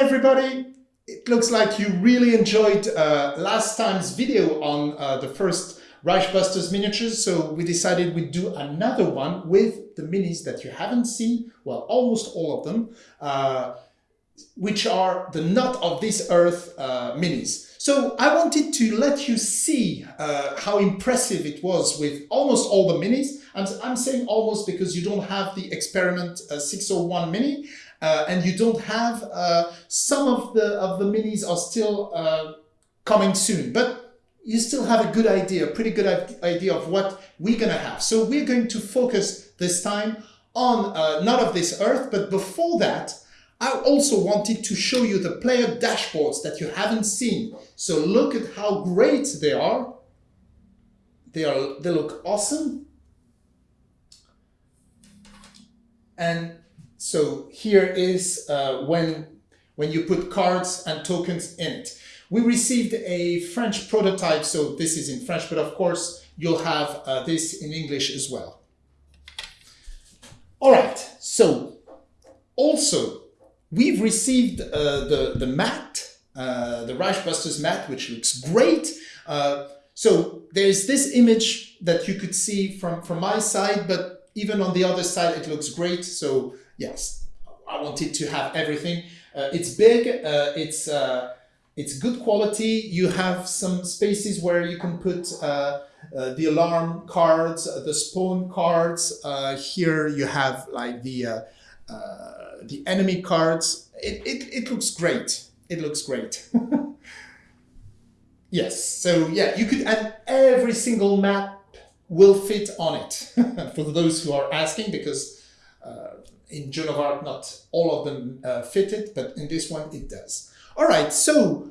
Everybody! It looks like you really enjoyed uh, last time's video on uh, the first Reichbusters miniatures, so we decided we'd do another one with the minis that you haven't seen, well almost all of them, uh, which are the Not of This Earth uh, minis. So I wanted to let you see uh, how impressive it was with almost all the minis. I'm, I'm saying almost because you don't have the Experiment uh, 601 mini, uh, and you don't have uh, some of the of the minis are still uh, coming soon but you still have a good idea a pretty good idea of what we're gonna have so we're going to focus this time on uh, not of this earth but before that I also wanted to show you the player dashboards that you haven't seen so look at how great they are they are they look awesome and so here is uh, when, when you put cards and tokens in it. We received a French prototype, so this is in French, but of course you'll have uh, this in English as well. All right, so also we've received uh, the, the mat, uh, the Reichbusters mat, which looks great. Uh, so there's this image that you could see from, from my side, but even on the other side, it looks great. So yes, I wanted to have everything. Uh, it's big, uh, it's, uh, it's good quality. You have some spaces where you can put uh, uh, the alarm cards, uh, the spawn cards. here you have like the, the enemy cards. It, it, it looks great. It looks great. yes, so yeah, you could add every single map will fit on it for those who are asking because uh, in Joan of Arc, not all of them uh, it, but in this one it does. All right, so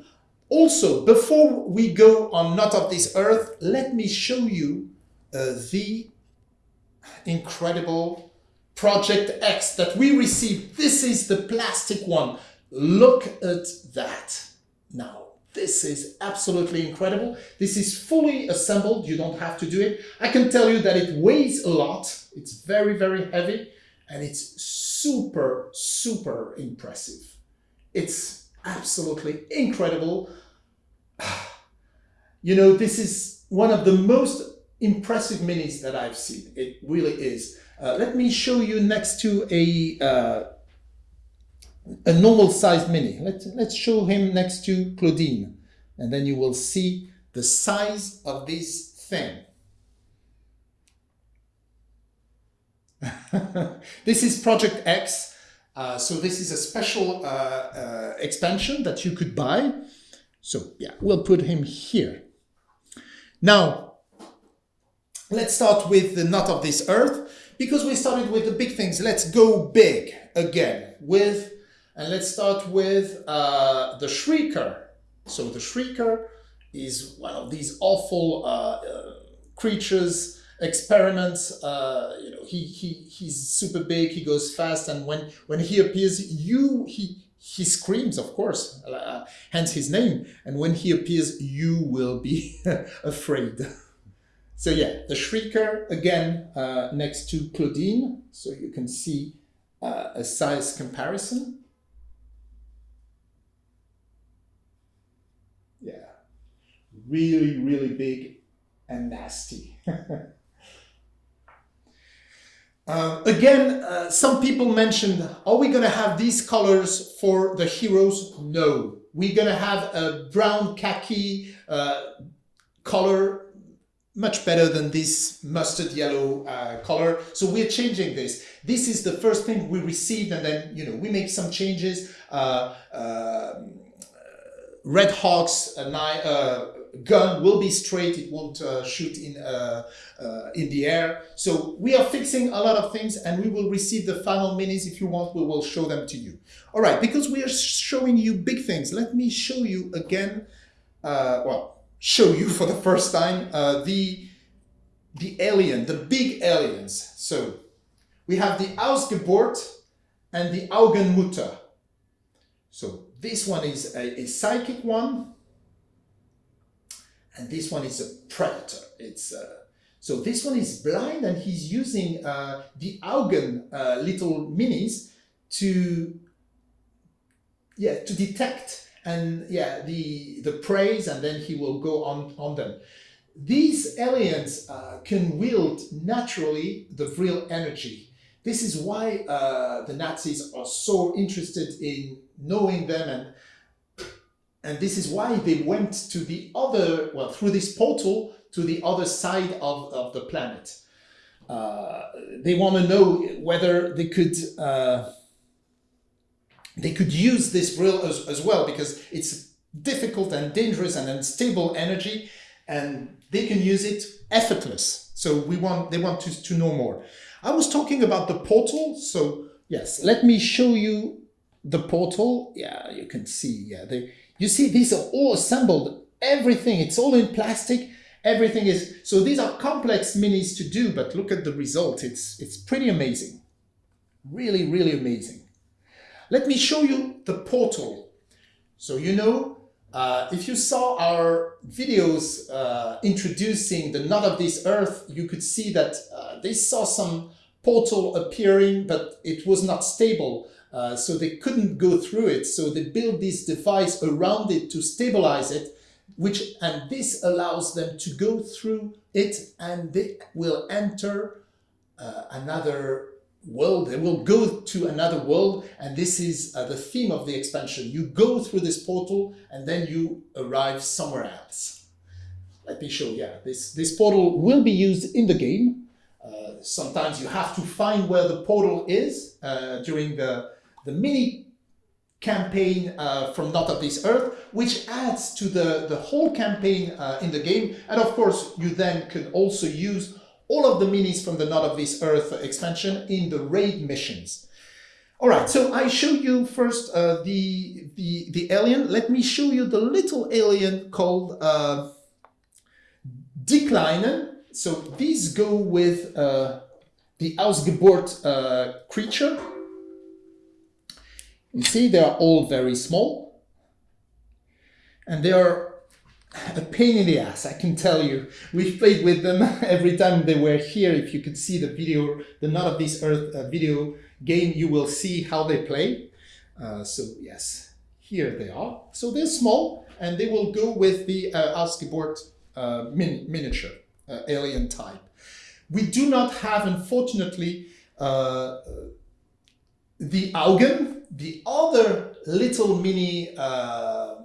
also before we go on Not of This Earth, let me show you uh, the incredible Project X that we received. This is the plastic one. Look at that. Now, this is absolutely incredible. This is fully assembled. You don't have to do it. I can tell you that it weighs a lot. It's very, very heavy and it's super, super impressive. It's absolutely incredible. You know, this is one of the most impressive minis that I've seen. It really is. Uh, let me show you next to a uh, a normal size mini. Let's, let's show him next to Claudine and then you will see the size of this thing. this is Project X. Uh, so this is a special uh, uh, expansion that you could buy. So yeah, we'll put him here. Now, let's start with the Not of This Earth. Because we started with the big things, let's go big again with, and let's start with uh, the Shrieker. So the Shrieker is one of these awful uh, uh, creatures experiments. Uh, you know, he he he's super big. He goes fast, and when when he appears, you he he screams, of course, uh, hence his name. And when he appears, you will be afraid. So yeah, the Shrieker again uh, next to Claudine, so you can see uh, a size comparison. Yeah, really, really big and nasty. Uh, again, uh, some people mentioned, are we going to have these colors for the heroes? No. We're going to have a brown khaki uh, color, much better than this mustard yellow uh, color. So we're changing this. This is the first thing we received and then, you know, we make some changes. Uh, um, Red Hawk's uh, gun will be straight, it won't uh, shoot in, uh, uh, in the air. So we are fixing a lot of things and we will receive the final minis. If you want, we will show them to you. All right, because we are showing you big things, let me show you again, uh, well, show you for the first time uh, the, the alien, the big aliens. So we have the Ausgeburt and the Augenmutter. So this one is a, a psychic one, and this one is a predator. It's uh, so this one is blind and he's using uh, the Augen uh, little minis to yeah, to detect and yeah, the, the praise and then he will go on, on them. These aliens uh, can wield naturally the Vril energy. This is why uh, the Nazis are so interested in knowing them and and this is why they went to the other, well, through this portal to the other side of, of the planet. Uh, they want to know whether they could uh, they could use this Vril as, as well because it's difficult and dangerous and unstable energy and they can use it effortless. So we want they want to, to know more. I was talking about the portal. So yes, let me show you the portal. Yeah, you can see. Yeah, they, you see these are all assembled. Everything, it's all in plastic. Everything is, so these are complex minis to do, but look at the result. It's, it's pretty amazing. Really, really amazing. Let me show you the portal. So you know, uh, if you saw our videos uh, introducing the Not of This Earth, you could see that uh, they saw some portal appearing, but it was not stable. Uh, so they couldn't go through it. So they built this device around it to stabilize it, which and this allows them to go through it and they will enter uh, another world. They will go to another world. And this is uh, the theme of the expansion. You go through this portal and then you arrive somewhere else. Let me show, yeah, this, this portal will be used in the game. Uh, sometimes you have to find where the portal is uh, during the, the mini campaign uh, from Not of This Earth, which adds to the, the whole campaign uh, in the game. And of course, you then can also use all of the minis from the Not of This Earth expansion in the raid missions. All right, so I show you first uh, the, the, the alien. Let me show you the little alien called uh. So these go with uh, the Ausgeburt uh, creature. You see, they are all very small. And they are a pain in the ass, I can tell you. We've played with them every time they were here. If you could see the video, the Not of This Earth uh, video game, you will see how they play. Uh, so yes, here they are. So they're small and they will go with the uh, Ausgeburt uh, min miniature uh, alien type. We do not have, unfortunately, uh, the Augen, the other little mini uh,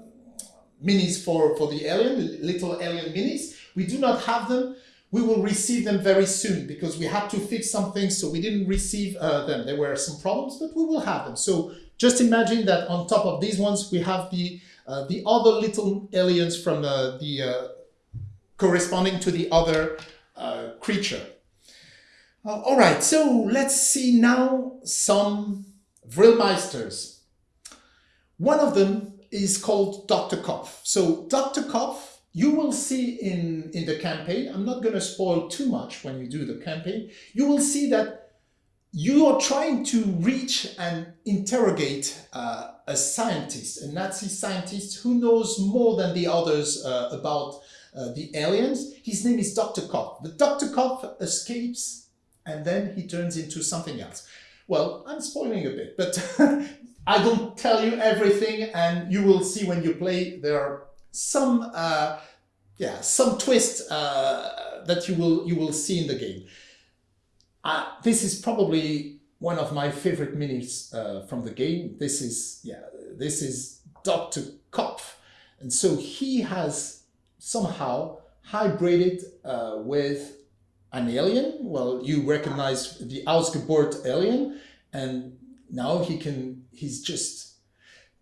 minis for, for the alien, little alien minis. We do not have them. We will receive them very soon because we had to fix something, so we didn't receive uh, them. There were some problems, but we will have them. So just imagine that on top of these ones, we have the uh, the other little aliens from uh, the uh, corresponding to the other uh, creature. Uh, all right, so let's see now some Vrilmeisters. One of them is called Dr. Kopf. So Dr. Kopf, you will see in, in the campaign, I'm not going to spoil too much when you do the campaign, you will see that you are trying to reach and interrogate uh, a scientist, a Nazi scientist who knows more than the others uh, about uh, the aliens. His name is Dr. Kopf. The Dr. Kopf escapes and then he turns into something else. Well, I'm spoiling a bit, but I don't tell you everything and you will see when you play there are some uh, yeah some twists uh, that you will you will see in the game. Uh, this is probably one of my favorite minis uh, from the game. This is yeah this is Dr. Kopf and so he has somehow hybrided uh, with an alien. Well, you recognize the Ausgeburt alien and now he can, he's just,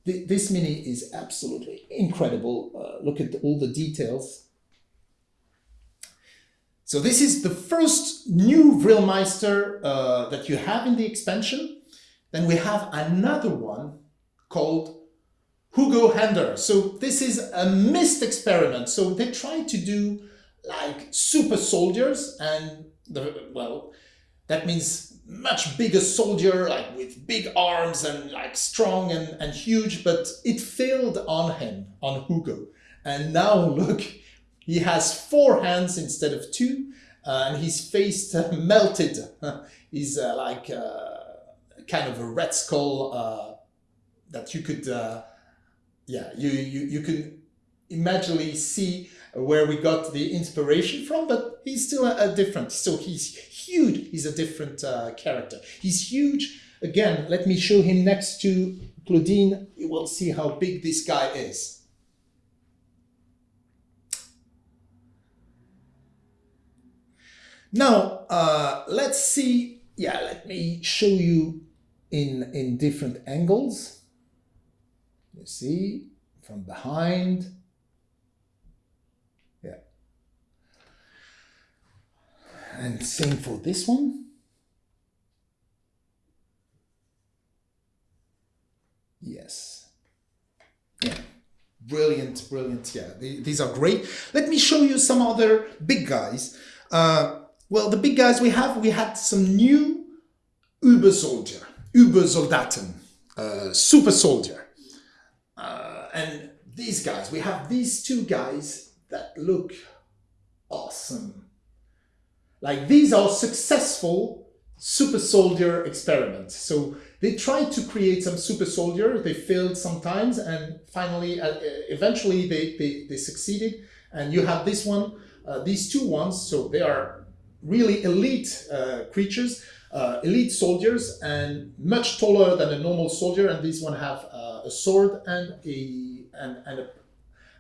this mini is absolutely incredible. Uh, look at all the details. So this is the first new Vrilmeister uh, that you have in the expansion. Then we have another one called Hugo Hender. So this is a missed experiment. So they tried to do like super soldiers and the, well, that means much bigger soldier, like with big arms and like strong and, and huge, but it failed on him, on Hugo. And now look, he has four hands instead of two, uh, and his face uh, melted. he's uh, like uh, kind of a red skull uh, that you could, uh, yeah, you, you, you can imaginally see where we got the inspiration from, but he's still a, a different, so he's huge, he's a different uh, character. He's huge, again, let me show him next to Claudine, you will see how big this guy is. Now, uh, let's see, yeah, let me show you in, in different angles. You see, from behind. Yeah. And same for this one. Yes. Yeah. Brilliant, brilliant. Yeah, these are great. Let me show you some other big guys. Uh, well, the big guys we have, we had some new Uber soldier, Uber Soldaten, uh, super soldier. Uh, and these guys, we have these two guys that look awesome. Like these are successful super soldier experiments. So they tried to create some super soldier, they failed sometimes, and finally, uh, eventually they, they, they succeeded. And you have this one, uh, these two ones, so they are really elite uh, creatures, uh, elite soldiers, and much taller than a normal soldier. And these one have uh, a sword and a and, and a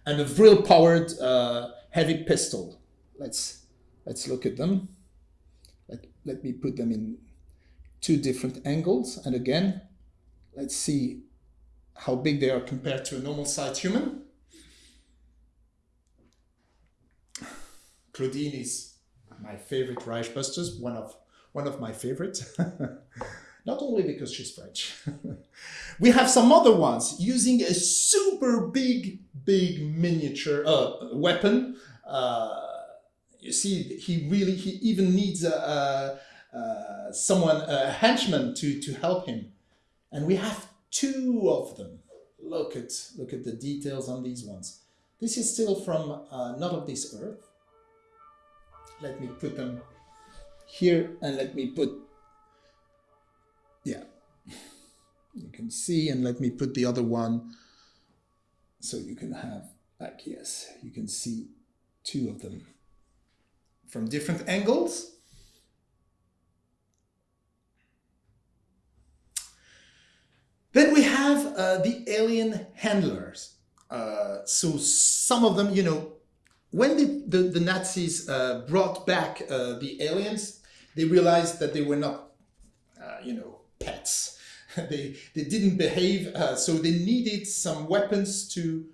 and a vril powered uh, heavy pistol. Let's let's look at them. Let, let me put them in two different angles. And again, let's see how big they are compared to a normal sized human. Claudine is my favorite Reich Busters, one of one of my favorites. Not only because she's French. we have some other ones using a super big, big miniature uh, weapon. Uh, you see, he really, he even needs a, a, a, someone, a henchman to, to help him. And we have two of them. Look at, look at the details on these ones. This is still from uh, Not of This Earth let me put them here and let me put, yeah, you can see and let me put the other one so you can have, like, yes, you can see two of them from different angles. Then we have uh, the alien handlers. Uh, so some of them, you know, when the, the, the Nazis uh, brought back uh, the aliens, they realized that they were not, uh, you know, pets. they, they didn't behave, uh, so they needed some weapons to,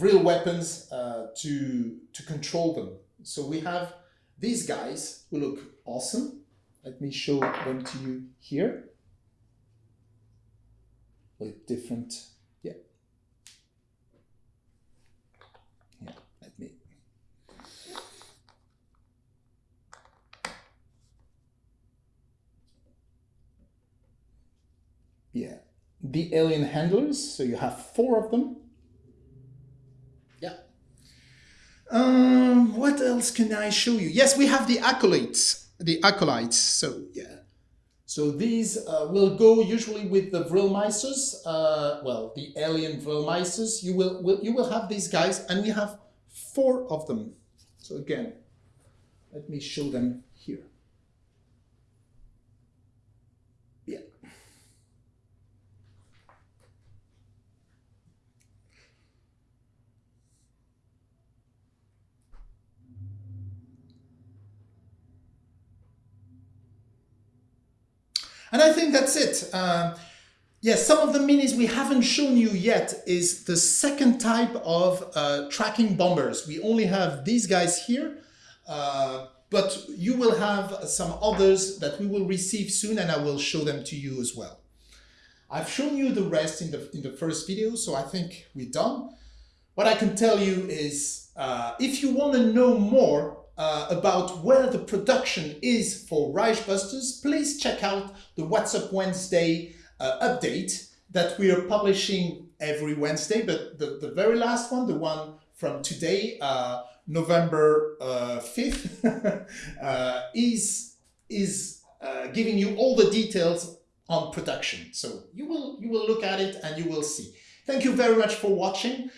real weapons to, to control them. So we have these guys who look awesome. Let me show them to you here with different Yeah. Yeah, let me. Yeah, the alien handlers, so you have four of them. Um, what else can I show you? Yes, we have the acolytes. The acolytes, so yeah. So these uh, will go usually with the Vrilmeisters, uh, well, the alien Vrilmeisters. You will, will, you will have these guys, and we have four of them. So again, let me show them here. And I think that's it. Uh, yes, some of the minis we haven't shown you yet is the second type of uh, tracking bombers. We only have these guys here, uh, but you will have some others that we will receive soon and I will show them to you as well. I've shown you the rest in the, in the first video, so I think we're done. What I can tell you is, uh, if you want to know more uh, about where the production is for Reich Busters, please check out the What's Up Wednesday uh, update that we are publishing every Wednesday. But the, the very last one, the one from today, uh, November 5th, uh, uh, is, is uh, giving you all the details on production. So you will you will look at it and you will see. Thank you very much for watching.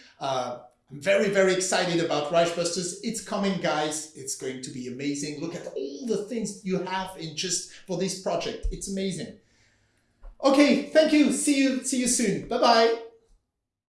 I'm very, very excited about Busters. It's coming, guys. It's going to be amazing. Look at all the things you have in just for this project. It's amazing. Okay, thank you. See you, see you soon. Bye-bye.